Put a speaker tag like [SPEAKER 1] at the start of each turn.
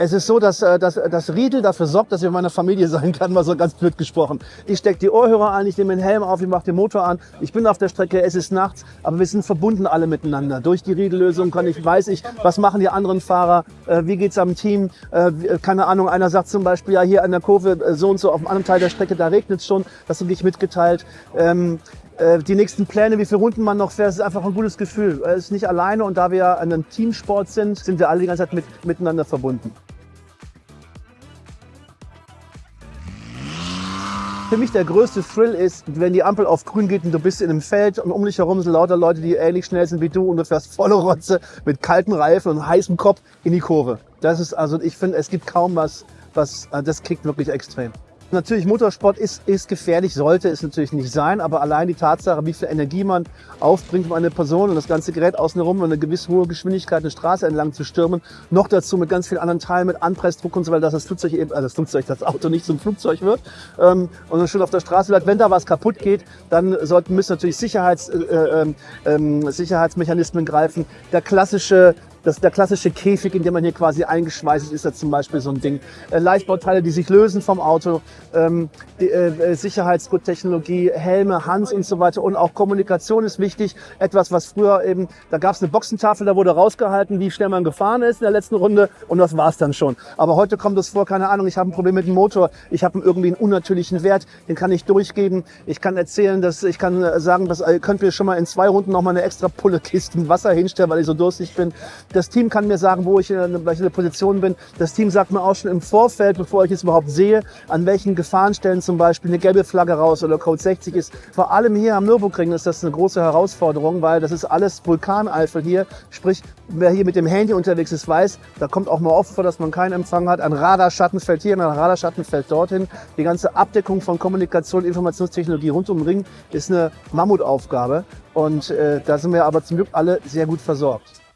[SPEAKER 1] Es ist so, dass, äh, dass das Riedel dafür sorgt, dass ich in meiner Familie sein kann, mal so ganz blöd gesprochen. Ich stecke die Ohrhörer ein, ich nehme den Helm auf, ich mache den Motor an, ich bin auf der Strecke, es ist nachts, aber wir sind verbunden alle miteinander. Durch die Riedellösung kann ich, weiß ich, was machen die anderen Fahrer, äh, wie geht's am Team, äh, keine Ahnung, einer sagt zum Beispiel, ja hier an der Kurve so und so auf dem anderen Teil der Strecke, da regnet es schon, das kriege ich mitgeteilt. Äh, die nächsten Pläne, wie viele Runden man noch fährt, ist einfach ein gutes Gefühl. Es ist nicht alleine und da wir an einem Teamsport sind, sind wir alle die ganze Zeit mit, miteinander verbunden. Für mich der größte Thrill ist, wenn die Ampel auf grün geht und du bist in einem Feld und um dich herum sind lauter Leute, die ähnlich schnell sind wie du und du fährst volle Rotze mit kalten Reifen und heißem Kopf in die Kurve. Das ist also, ich finde, es gibt kaum was, was, äh, das kickt wirklich extrem. Natürlich, Motorsport ist, ist gefährlich, sollte es natürlich nicht sein, aber allein die Tatsache, wie viel Energie man aufbringt, um eine Person und das ganze Gerät außen herum eine gewisse hohe Geschwindigkeit eine Straße entlang zu stürmen, noch dazu mit ganz vielen anderen Teilen, mit Anpressdruck und so weiter, dass das Flugzeug eben, also das Flugzeug, das Auto nicht zum Flugzeug wird ähm, und dann schon auf der Straße bleibt. Wenn da was kaputt geht, dann sollten, müssen natürlich Sicherheits, äh, äh, äh, Sicherheitsmechanismen greifen. Der klassische das, der klassische Käfig, in dem man hier quasi eingeschweißt ist, ist ja zum Beispiel so ein Ding. Äh, Leichtbauteile, die sich lösen vom Auto, ähm, die, äh, Sicherheitsguttechnologie, Helme, Hans und so weiter. Und auch Kommunikation ist wichtig. Etwas, was früher eben, da gab es eine Boxentafel, da wurde rausgehalten, wie schnell man gefahren ist in der letzten Runde und das war's dann schon. Aber heute kommt es vor, keine Ahnung, ich habe ein Problem mit dem Motor, ich habe irgendwie einen unnatürlichen Wert, den kann ich durchgeben. Ich kann erzählen, dass ich kann äh, sagen, dass ihr könnt mir schon mal in zwei Runden noch mal eine extra Pulle Kisten Wasser hinstellen, weil ich so durstig bin. Das Team kann mir sagen, wo ich in welcher Position bin. Das Team sagt mir auch schon im Vorfeld, bevor ich es überhaupt sehe, an welchen Gefahrenstellen zum Beispiel eine gelbe Flagge raus oder Code 60 ist. Vor allem hier am Nürburgring ist das eine große Herausforderung, weil das ist alles Vulkaneifel hier. Sprich, wer hier mit dem Handy unterwegs ist, weiß, da kommt auch mal oft vor, dass man keinen Empfang hat. Ein Radarschatten fällt hier, ein Radarschatten fällt dorthin. Die ganze Abdeckung von Kommunikation, Informationstechnologie rund um den Ring ist eine Mammutaufgabe. Und äh, da sind wir aber zum Glück alle sehr gut versorgt.